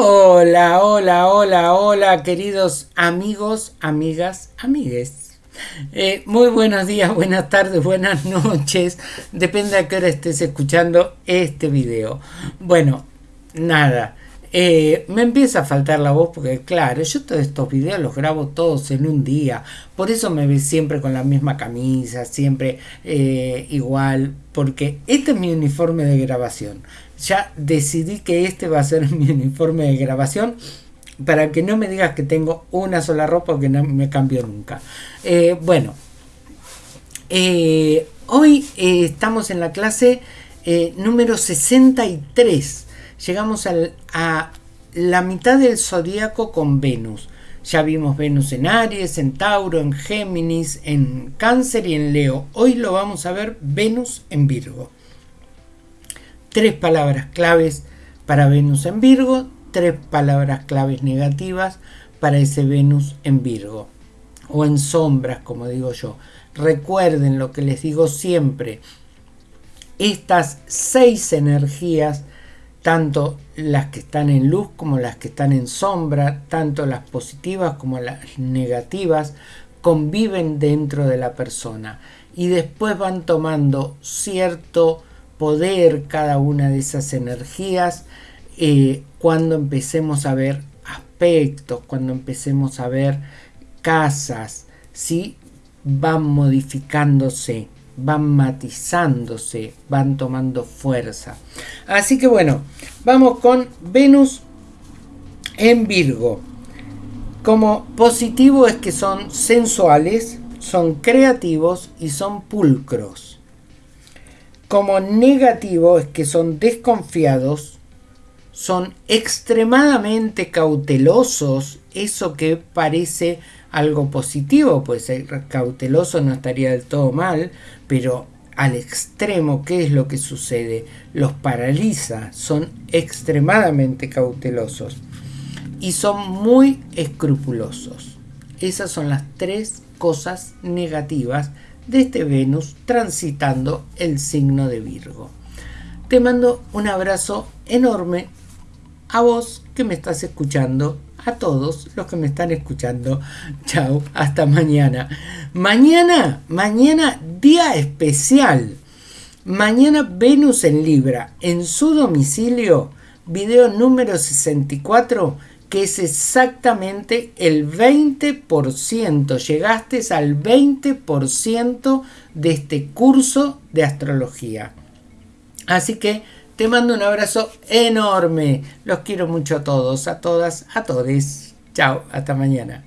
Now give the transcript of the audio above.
Hola, hola, hola, hola, queridos amigos, amigas, amigues. Eh, muy buenos días, buenas tardes, buenas noches. Depende a qué hora estés escuchando este video. Bueno, nada. Eh, me empieza a faltar la voz porque claro, yo todos estos videos los grabo todos en un día. Por eso me ves siempre con la misma camisa, siempre eh, igual. Porque este es mi uniforme de grabación ya decidí que este va a ser mi uniforme de grabación para que no me digas que tengo una sola ropa que no me cambio nunca. Eh, bueno, hoy estamos en la clase número 63. Llegamos a la mitad del zodíaco con Venus. Ya vimos Venus en Aries, en Tauro, en Géminis, en Cáncer y en Leo. Hoy lo vamos a ver Venus en Virgo tres palabras claves para Venus en Virgo, tres palabras claves negativas para ese Venus en Virgo o en sombras, como digo yo. Recuerden lo que les digo siempre, estas seis energías, tanto las que están en luz como las que están en sombra, tanto las positivas como las negativas, conviven dentro de la persona y después van tomando cierto poder cada una de esas energías eh, cuando empecemos a ver aspectos, cuando empecemos a ver casas, ¿sí? van modificándose, van matizándose, van tomando fuerza. Así que bueno, vamos con Venus en Virgo. Como positivo es que son sensuales, son creativos y son pulcros. Como negativo es que son desconfiados, son extremadamente cautelosos, eso que parece algo positivo, pues ser cauteloso no estaría del todo mal, pero al extremo, ¿qué es lo que sucede? Los paraliza, son extremadamente cautelosos y son muy escrupulosos. Esas son las tres cosas negativas de este Venus transitando el signo de Virgo. Te mando un abrazo enorme a vos que me estás escuchando, a todos los que me están escuchando. Chao, hasta mañana. Mañana, mañana día especial. Mañana Venus en Libra, en su domicilio, video número 64 que es exactamente el 20%. Llegaste al 20% de este curso de astrología. Así que te mando un abrazo enorme. Los quiero mucho a todos, a todas, a todes. Chao, hasta mañana.